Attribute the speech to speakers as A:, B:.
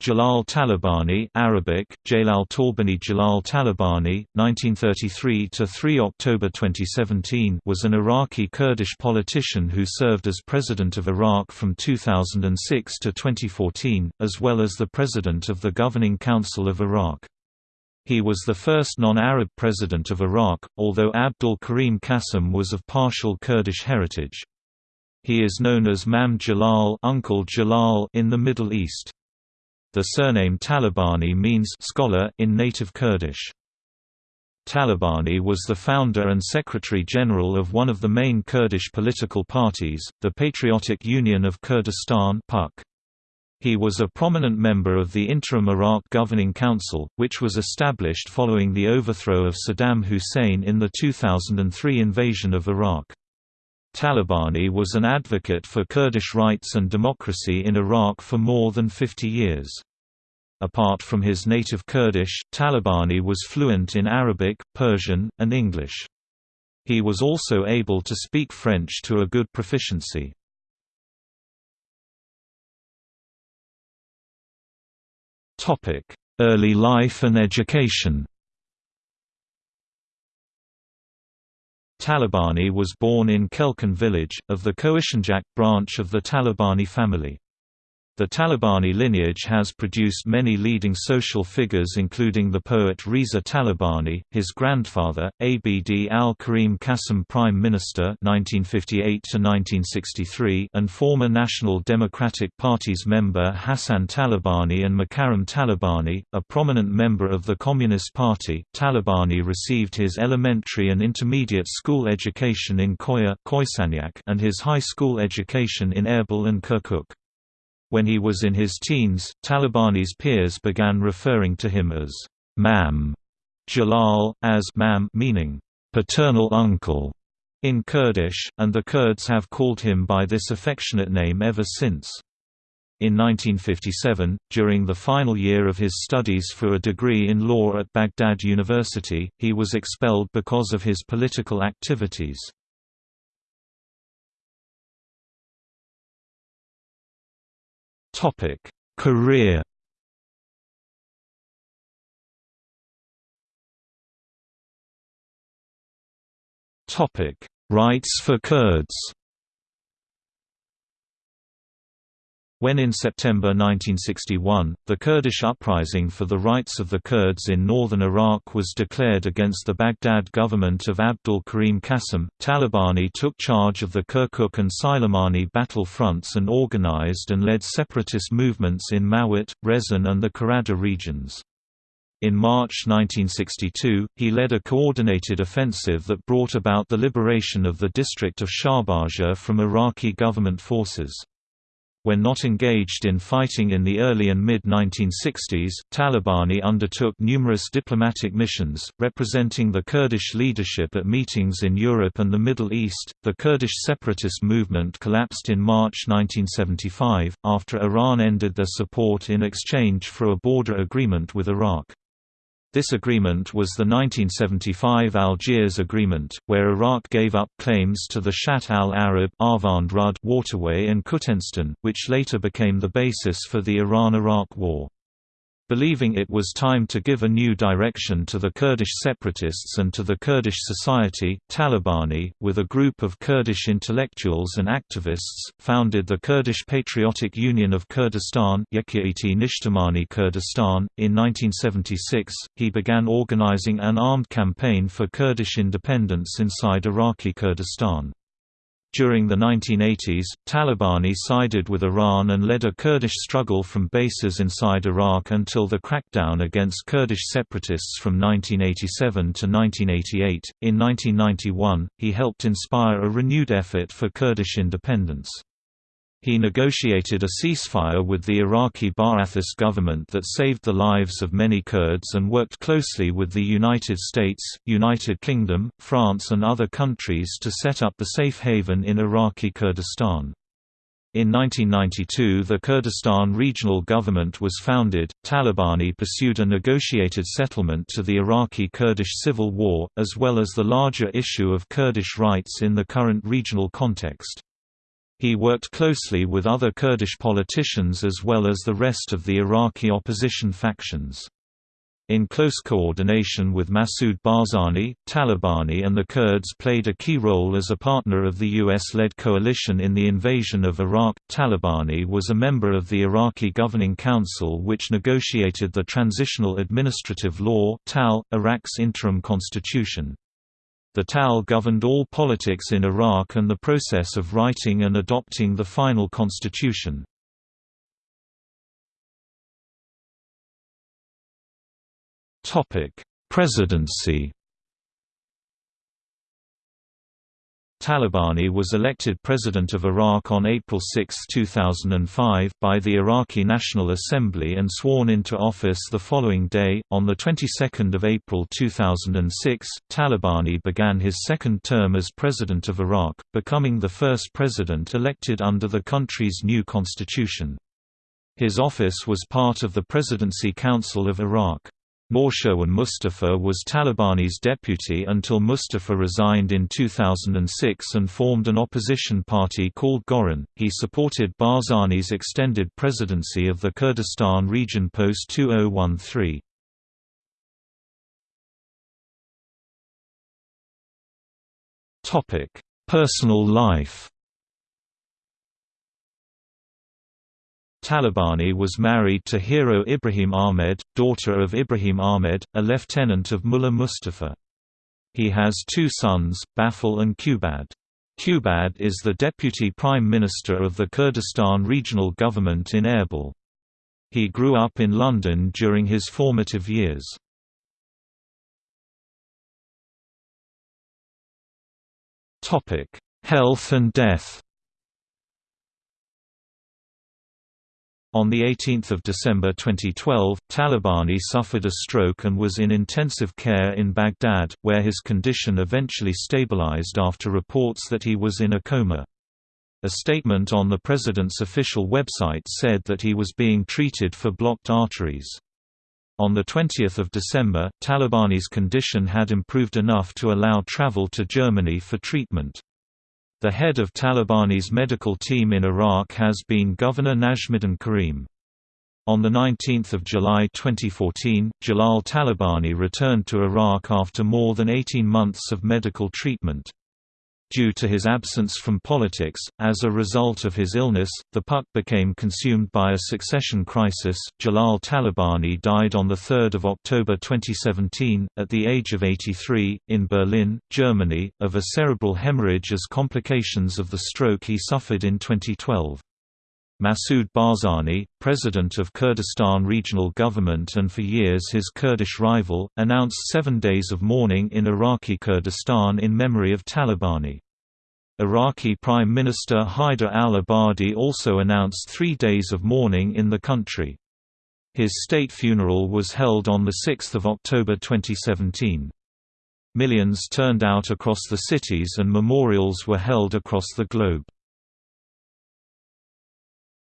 A: Jalal Talabani Arabic, Jalal Talbani Jalal Talabani, 1933–3 October 2017 was an Iraqi Kurdish politician who served as President of Iraq from 2006 to 2014, as well as the President of the Governing Council of Iraq. He was the first non-Arab president of Iraq, although Abdul Karim Qasim was of partial Kurdish heritage. He is known as Mam Jalal, Uncle Jalal in the Middle East. The surname Talabani means scholar in native Kurdish. Talabani was the founder and secretary-general of one of the main Kurdish political parties, the Patriotic Union of Kurdistan He was a prominent member of the Interim Iraq Governing Council, which was established following the overthrow of Saddam Hussein in the 2003 invasion of Iraq. Talabani was an advocate for Kurdish rights and democracy in Iraq for more than 50 years. Apart from his native Kurdish, Talabani was fluent in Arabic, Persian, and English. He was also able to speak French to a good proficiency. Early life and education Talabani was born in Kelkun village, of the Koishanjak branch of the Talabani family. The Talabani lineage has produced many leading social figures including the poet Reza Talabani, his grandfather, Abd al-Karim Qasim Prime Minister 1958 and former National Democratic Party's member Hassan Talabani and Mukarram Talabani, a prominent member of the Communist Party. Talabani received his elementary and intermediate school education in Koya and his high school education in Erbil and Kirkuk. When he was in his teens, Talabani's peers began referring to him as Mam Jalal, as Mam meaning paternal uncle in Kurdish, and the Kurds have called him by this affectionate name ever since. In 1957, during the final year of his studies for a degree in law at Baghdad University, he was expelled because of his political activities. Topic: Career. Topic: Rights for Kurds. When in September 1961, the Kurdish uprising for the rights of the Kurds in northern Iraq was declared against the Baghdad government of Abdul Karim Qasim, Talabani took charge of the Kirkuk and Sylemani battle fronts and organized and led separatist movements in Mawat, Rezin and the Karada regions. In March 1962, he led a coordinated offensive that brought about the liberation of the district of Shahbaja from Iraqi government forces. When not engaged in fighting in the early and mid-1960s, Talabani undertook numerous diplomatic missions, representing the Kurdish leadership at meetings in Europe and the Middle East. The Kurdish separatist movement collapsed in March 1975, after Iran ended their support in exchange for a border agreement with Iraq. This agreement was the 1975 Algiers Agreement, where Iraq gave up claims to the Shatt al-Arab waterway and Khuzestan, which later became the basis for the Iran–Iraq War. Believing it was time to give a new direction to the Kurdish separatists and to the Kurdish society, Talabani, with a group of Kurdish intellectuals and activists, founded the Kurdish Patriotic Union of Kurdistan Kurdistan. In 1976, he began organizing an armed campaign for Kurdish independence inside Iraqi Kurdistan. During the 1980s, Talabani sided with Iran and led a Kurdish struggle from bases inside Iraq until the crackdown against Kurdish separatists from 1987 to 1988. In 1991, he helped inspire a renewed effort for Kurdish independence. He negotiated a ceasefire with the Iraqi Ba'athist government that saved the lives of many Kurds and worked closely with the United States, United Kingdom, France and other countries to set up the safe haven in Iraqi Kurdistan. In 1992 the Kurdistan Regional Government was founded. Talabani pursued a negotiated settlement to the Iraqi Kurdish civil war, as well as the larger issue of Kurdish rights in the current regional context. He worked closely with other Kurdish politicians as well as the rest of the Iraqi opposition factions. In close coordination with Masoud Barzani, Talabani and the Kurds played a key role as a partner of the US-led coalition in the invasion of Iraq. Talabani was a member of the Iraqi Governing Council which negotiated the Transitional Administrative Law (TAL), Iraq's interim constitution. The TAL governed all politics in Iraq and the process of writing and adopting the final constitution. Presidency Talabani was elected President of Iraq on April 6, 2005, by the Iraqi National Assembly and sworn into office the following day. On the 22nd of April 2006, Talabani began his second term as President of Iraq, becoming the first president elected under the country's new constitution. His office was part of the Presidency Council of Iraq. Nawshirwan Mustafa was Talabani's deputy until Mustafa resigned in 2006 and formed an opposition party called Goran. He supported Barzani's extended presidency of the Kurdistan region post 2013. Topic: Personal life. Talabani was married to Hero Ibrahim Ahmed, daughter of Ibrahim Ahmed, a lieutenant of Mullah Mustafa. He has two sons, Bafil and Qubad. Qubad is the Deputy Prime Minister of the Kurdistan Regional Government in Erbil. He grew up in London during his formative years. Health and death On 18 December 2012, Talabani suffered a stroke and was in intensive care in Baghdad, where his condition eventually stabilized after reports that he was in a coma. A statement on the president's official website said that he was being treated for blocked arteries. On 20 December, Talabani's condition had improved enough to allow travel to Germany for treatment. The head of Talabani's medical team in Iraq has been Governor Najmuddin Karim. On 19 July 2014, Jalal Talabani returned to Iraq after more than 18 months of medical treatment. Due to his absence from politics, as a result of his illness, the PUK became consumed by a succession crisis. Jalal Talabani died on 3 October 2017, at the age of 83, in Berlin, Germany, of a cerebral hemorrhage as complications of the stroke he suffered in 2012. Masoud Barzani, president of Kurdistan Regional Government and for years his Kurdish rival, announced seven days of mourning in Iraqi Kurdistan in memory of Talabani. Iraqi Prime Minister Haider al-Abadi also announced three days of mourning in the country. His state funeral was held on 6 October 2017. Millions turned out across the cities and memorials were held across the globe.